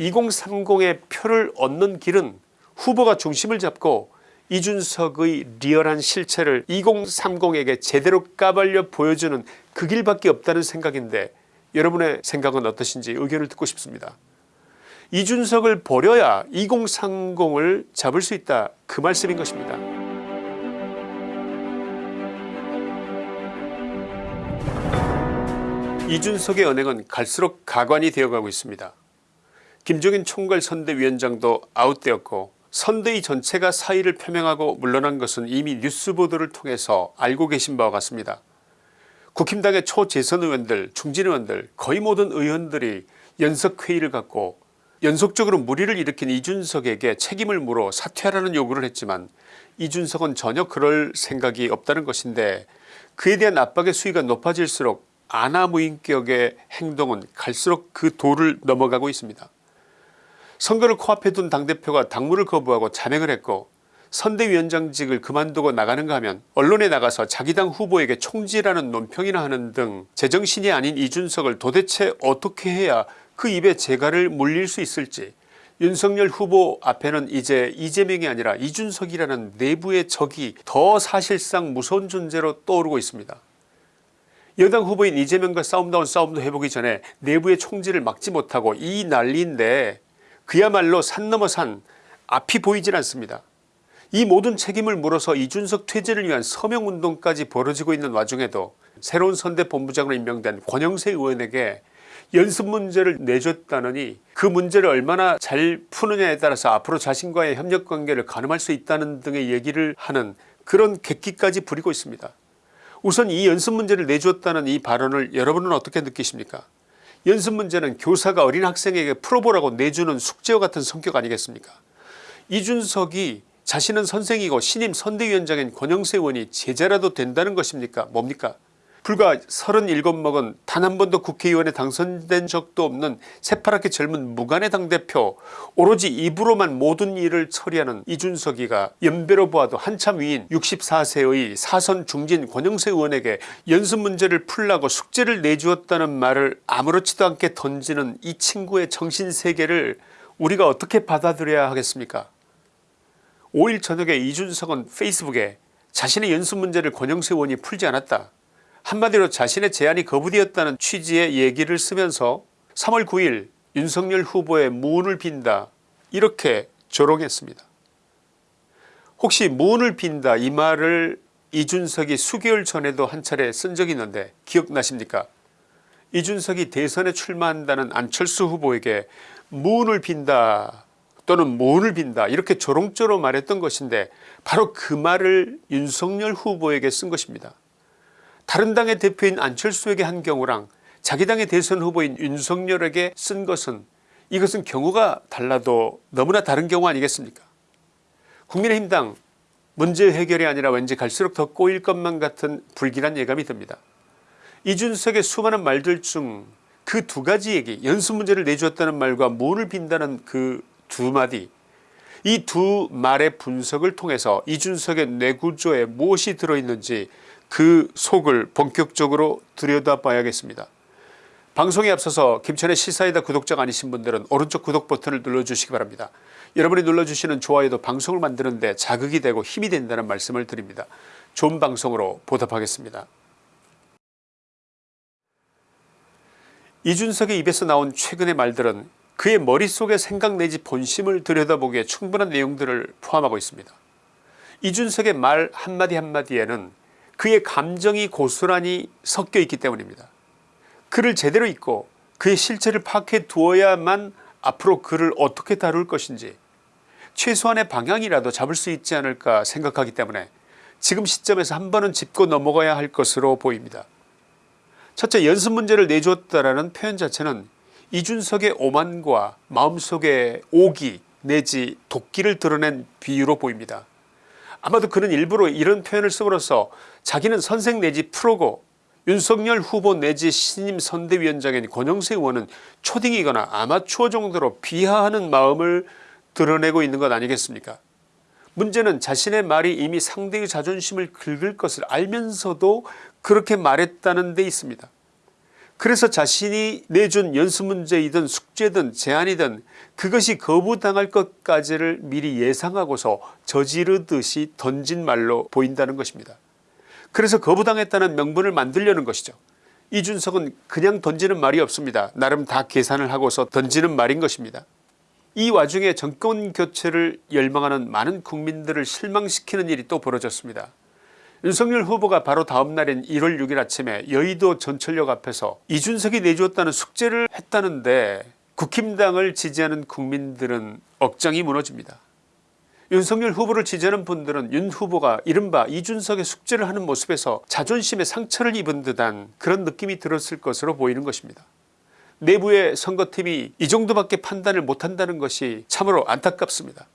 2030의 표를 얻는 길은 후보가 중심을 잡고 이준석의 리얼한 실체를 2030에게 제대로 까발려 보여주는 그 길밖에 없다는 생각인데 여러분의 생각은 어떠신지 의견을 듣고 싶습니다. 이준석을 버려야 2030을 잡을 수 있다 그 말씀인 것입니다. 이준석의 언행은 갈수록 가관이 되어가고 있습니다. 김종인 총괄 선대위원장도 아웃되었고 선대위 전체가 사의를 표명하고 물러난 것은 이미 뉴스 보도를 통해서 알고 계신 바와 같습니다. 국힘당의 초재선 의원들 중진 의원들 거의 모든 의원들이 연석회의를 갖고 연속적으로 무리를 일으킨 이준석에게 책임을 물어 사퇴하라는 요구를 했지만 이준석은 전혀 그럴 생각이 없다는 것인데 그에 대한 압박의 수위가 높아질수록 아나무인격의 행동은 갈수록 그 도를 넘어가고 있습니다. 선거를 코앞에 둔 당대표가 당무를 거부하고 자명을 했고 선대위원장직을 그만두고 나가는가 하면 언론에 나가서 자기 당 후보에게 총질하는 논평이나 하는 등 제정신이 아닌 이준석을 도대체 어떻게 해야 그 입에 재갈을 물릴 수 있을지 윤석열 후보 앞에는 이제 이재명이 아니라 이준석이라는 내부의 적이 더 사실상 무서운 존재로 떠오르고 있습니다. 여당 후보인 이재명과 싸움다운 싸움도 해보기 전에 내부의 총질을 막지 못하고 이 난리인데 그야말로 산 넘어 산 앞이 보이질 않습니다. 이 모든 책임을 물어서 이준석 퇴진을 위한 서명운동까지 벌어지고 있는 와중에도 새로운 선대본부장으로 임명된 권영세 의원에게 연습 문제를 내줬다느니 그 문제를 얼마나 잘 푸느냐에 따라서 앞으로 자신과의 협력관계를 가늠할 수 있다는 등의 얘기를 하는 그런 객기까지 부리고 있습니다. 우선 이 연습 문제를 내주었다는 이 발언을 여러분은 어떻게 느끼십니까 연습 문제는 교사가 어린 학생에게 풀어보라고 내주는 숙제와 같은 성격 아니겠습니까? 이준석이 자신은 선생이고 신임 선대위원장인 권영세 의원이 제자라도 된다는 것입니까? 뭡니까 불과 37 먹은 단 한 번도 국회의원에 당선된 적도 없는 새파랗게 젊은 무관의 당대표 오로지 입으로만 모든 일을 처리하는 이준석이가 연배로 보아도 한참 위인 64세의 사선 중진 권영세 의원에게 연습 문제를 풀라고 숙제를 내주었다는 말을 아무렇지도 않게 던지는 이 친구의 정신세계를 우리가 어떻게 받아들여야 하겠습니까? 5일 저녁에 이준석은 페이스북에 자신의 연습 문제를 권영세 의원이 풀지 않았다 한마디로 자신의 제안이 거부되었다는 취지의 얘기를 쓰면서 3월 9일 윤석열 후보의 문을 빈다 이렇게 조롱했습니다. 혹시 문을 빈다 이 말을 이준석이 수개월 전에도 한 차례 쓴 적이 있는데 기억나십니까 이준석이 대선에 출마한다는 안철수 후보에게 문을 빈다 또는 문을 빈다 이렇게 조롱조로 말했던 것인데 바로 그 말을 윤석열 후보에게 쓴 것입니다. 다른 당의 대표인 안철수에게 한 경우랑 자기 당의 대선 후보인 윤석열에게 쓴 것은 이것은 경우가 달라도 너무나 다른 경우 아니겠습니까 국민의힘당 문제 해결이 아니라 왠지 갈수록 더 꼬일 것만 같은 불길한 예감이 듭니다. 이준석의 수많은 말들 중 그 두 가지 얘기 연습 문제를 내주었다는 말과 문을 빈다는 그 두 마디 이 두 말의 분석을 통해서 이준석의 뇌구조에 무엇이 들어있는지 그 속을 본격적으로 들여다봐야겠습니다. 방송에 앞서서 김천의 시사이다 구독자가 아니신 분들은 오른쪽 구독 버튼을 눌러주시기 바랍니다. 여러분이 눌러주시는 좋아요도 방송을 만드는 데 자극이 되고 힘이 된다는 말씀을 드립니다. 좋은 방송으로 보답하겠습니다. 이준석의 입에서 나온 최근의 말들은 그의 머릿속의 생각 내지 본심을 들여다보기에 충분한 내용들을 포함하고 있습니다. 이준석의 말 한마디 한마디에는 그의 감정이 고스란히 섞여 있기 때문입니다. 그를 제대로 읽고 그의 실체를 파악해 두어야만 앞으로 그를 어떻게 다룰 것인지 최소한의 방향이라도 잡을 수 있지 않을까 생각하기 때문에 지금 시점에서 한 번은 짚고 넘어가야 할 것으로 보입니다. 첫째 연습 문제를 내주었다라는 표현 자체는 이준석의 오만과 마음속의 오기 내지 도끼를 드러낸 비유로 보입니다. 아마도 그는 일부러 이런 표현을 씀으로써 자기는 선생 내지 프로고 윤석열 후보 내지 신임 선대위원장인 권영세 의원은 초딩이거나 아마추어 정도로 비하하는 마음을 드러내고 있는 것 아니겠습니까 문제는 자신의 말이 이미 상대의 자존심을 긁을 것을 알면서도 그렇게 말했다는 데 있습니다. 그래서 자신이 내준 연수문제이든 숙제든 제안이든 그것이 거부당할 것까지를 미리 예상하고서 저지르듯이 던진 말로 보인다는 것입니다. 그래서 거부당했다는 명분을 만들려는 것이죠. 이준석은 그냥 던지는 말이 없습니다. 나름 다 계산을 하고서 던지는 말인 것입니다. 이 와중에 정권 교체를 열망하는 많은 국민들을 실망시키는 일이 또 벌어졌습니다. 윤석열 후보가 바로 다음 날인 1월 6일 아침에 여의도 전철역 앞에서 이준석이 내주었다는 숙제를 했다는데 국힘당을 지지하는 국민들은 억장이 무너집니다. 윤석열 후보를 지지하는 분들은 윤 후보가 이른바 이준석의 숙제를 하는 모습에서 자존심에 상처를 입은 듯한 그런 느낌이 들었을 것으로 보이는 것입니다. 내부의 선거팀이 이 정도밖에 판단을 못한다는 것이 참으로 안타깝습니다.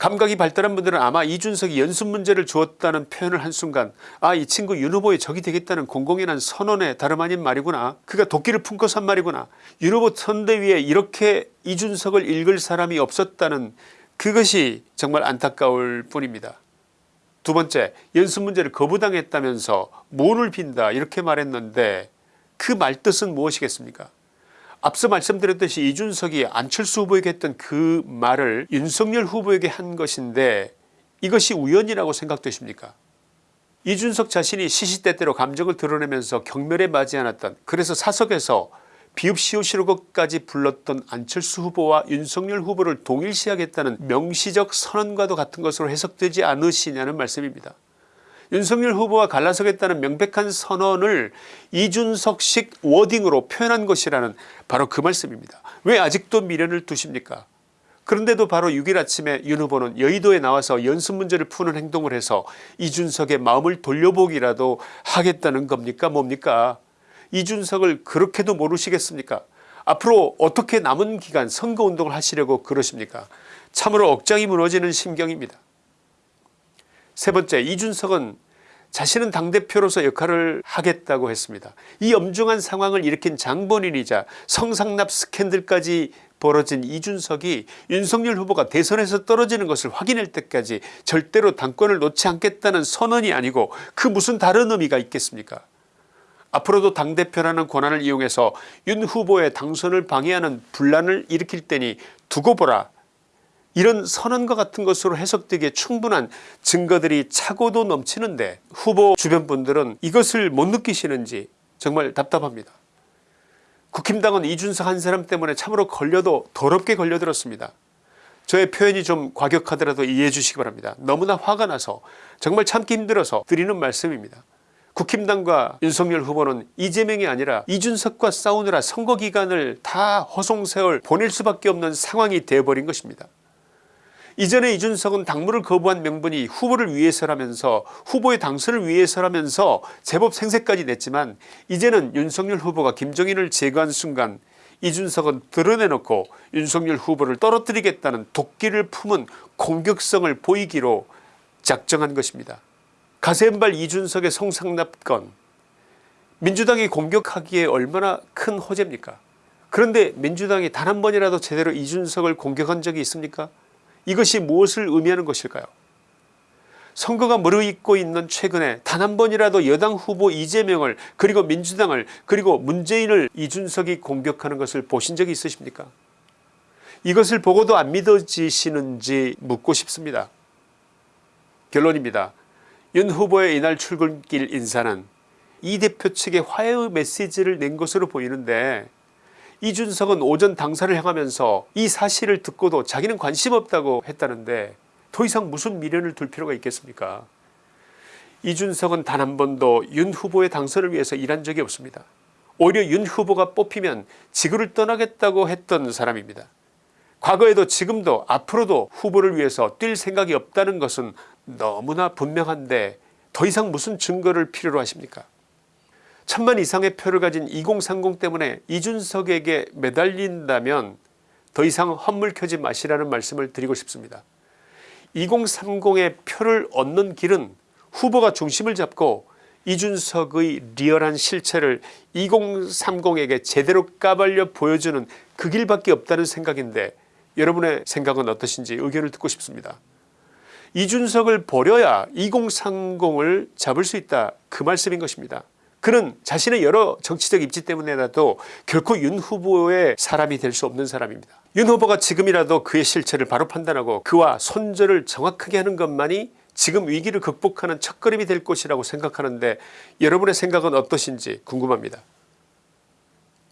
감각이 발달한 분들은 아마 이준석이 연습 문제를 주었다는 표현을 한순간 아 이 친구 윤 후보의 적이 되겠다는 공공연한 선언에 다름 아닌 말이구나. 그가 도끼를 품고서 한 말이구나. 윤 후보 선대위에 이렇게 이준석을 읽을 사람이 없었다는 그것이 정말 안타까울 뿐입니다. 두 번째 연습 문제를 거부당했다면서 문을 빈다. 이렇게 말했는데 그 말뜻은 무엇이겠습니까 앞서 말씀드렸듯이 이준석이 안철수 후보에게 했던 그 말을 윤석열 후보에게 한 것인데 이것이 우연이라고 생각되십니까 이준석 자신이 시시때때로 감정을 드러내면서 경멸에 맞지 않았던 그래서 사석에서 비읍시오시로것까지 불렀던 안철수 후보와 윤석열 후보를 동일시하겠다는 명시적 선언과도 같은 것으로 해석되지 않으시냐는 말씀입니다. 윤석열 후보와 갈라서겠다는 명백한 선언을 이준석식 워딩으로 표현한 것이라는 바로 그 말씀입니다. 왜 아직도 미련을 두십니까? 그런데도 바로 6일 아침에 윤 후보는 여의도에 나와서 연습 문제를 푸는 행동을 해서 이준석의 마음을 돌려보기라도 하겠다는 겁니까? 뭡니까? 이준석을 그렇게도 모르시겠습니까? 앞으로 어떻게 남은 기간 선거운동을 하시려고 그러십니까? 참으로 억장이 무너지는 심경입니다. 세 번째 이준석은 자신은 당대표로서 역할을 하겠다고 했습니다. 이 엄중한 상황을 일으킨 장본인이자 성상납 스캔들까지 벌어진 이준석이 윤석열 후보가 대선에서 떨어지는 것을 확인할 때까지 절대로 당권을 놓지 않겠다는 선언이 아니고 그 무슨 다른 의미가 있겠습니까 앞으로도 당대표라는 권한을 이용해서 윤 후보의 당선을 방해하는 분란을 일으킬 때니 두고 보라 이런 선언과 같은 것으로 해석되기에 충분한 증거들이 차고도 넘치는데 후보 주변 분들은 이것을 못 느끼시는지 정말 답답합니다. 국힘당은 이준석 한 사람 때문에 참으로 걸려도 더럽게 걸려들었습니다. 저의 표현이 좀 과격하더라도 이해해 주시기 바랍니다. 너무나 화가 나서 정말 참기 힘들어서 드리는 말씀입니다. 국힘당과 윤석열 후보는 이재명이 아니라 이준석과 싸우느라 선거기간을 다 허송세월 보낼 수밖에 없는 상황이 되어버린 것입니다. 이전에 이준석은 당무를 거부한 명분이 후보를 위해서라면서 후보의 당선을 위해서라면서 제법 생색까지 냈지만 이제는 윤석열 후보가 김종인을 제거한 순간 이준석은 드러내놓고 윤석열 후보를 떨어뜨리겠다는 도끼를 품은 공격성을 보이기로 작정한 것입니다. 가세은발 이준석의 성상납건 민주당이 공격하기에 얼마나 큰 호재입니까 그런데 민주당이 단 한 번이라도 제대로 이준석을 공격한 적이 있습니까 이것이 무엇을 의미하는 것일까요 선거가 무르익고 있는 최근에 단 한 번이라도 여당 후보 이재명을 그리고 민주당을 그리고 문재인을 이준석이 공격하는 것을 보신 적이 있으십니까 이것을 보고도 안 믿어지시는지 묻고 싶습니다. 결론입니다. 윤 후보의 이날 출근길 인사는 이 대표 측에 화해의 메시지를 낸 것으로 보이는데 이준석은 오전 당사를 향하면서 이 사실을 듣고도 자기는 관심 없다고 했다는데 더 이상 무슨 미련을 둘 필요가 있겠습니까 이준석은 단 한 번도 윤 후보의 당선을 위해서 일한 적이 없습니다. 오히려 윤 후보가 뽑히면 지구를 떠나겠다고 했던 사람입니다. 과거에도 지금도 앞으로도 후보를 위해서 뛸 생각이 없다는 것은 너무나 분명한데 더 이상 무슨 증거를 필요로 하십니까 천만 이상의 표를 가진 2030 때문에 이준석에게 매달린다면 더 이상 헛물 켜지 마시라는 말씀을 드리고 싶습니다. 2030의 표를 얻는 길은 후보가 중심을 잡고 이준석의 리얼한 실체를 2030에게 제대로 까발려 보여주는 그 길밖에 없다는 생각인데 여러분의 생각은 어떠신지 의견을 듣고 싶습니다. 이준석을 버려야 2030을 잡을 수 있다 그 말씀인 것입니다. 그는 자신의 여러 정치적 입지 때문에라도 결코 윤 후보의 사람이 될 수 없는 사람입니다. 윤 후보가 지금이라도 그의 실체를 바로 판단하고 그와 손절을 정확하게 하는 것만이 지금 위기를 극복하는 첫걸음이 될 것이라고 생각하는데 여러분의 생각은 어떠신지 궁금합니다.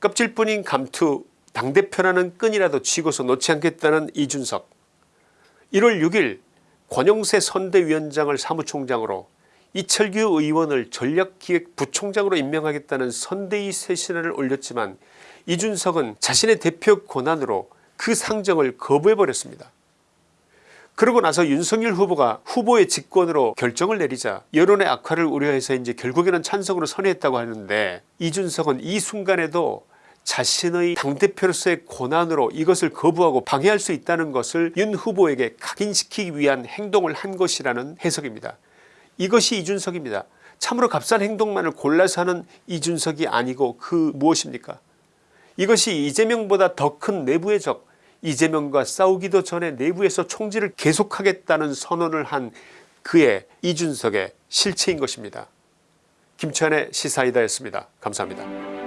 껍질뿐인 감투 당대표라는 끈이라도 쥐고서 놓지 않겠다는 이준석 1월 6일 권영세 선대위원장을 사무총장으로 이철규 의원을 전략기획부총장으로 임명하겠다는 선대위 쇄신안을 올렸지만 이준석은 자신의 대표 권한으로 그 상정을 거부해버렸습니다. 그러고 나서 윤석열 후보가 후보의 직권으로 결정을 내리자 여론의 악화를 우려해서 이제 결국에는 찬성으로 선회했다고 하는데 이준석은 이 순간에도 자신의 당대표로서의 권한으로 이것을 거부하고 방해할 수 있다는 것을 윤 후보에게 각인시키기 위한 행동을 한 것이라는 해석입니다. 이것이 이준석입니다. 참으로 값싼 행동만을 골라서 하는 이준석이 아니고 그 무엇입니까 이것이 이재명보다 더 큰 내부의 적 이재명과 싸우기도 전에 내부에서 총질을 계속하겠다는 선언을 한 그의 이준석의 실체인 것입니다. 김치환의 시사이다였습니다. 감사합니다.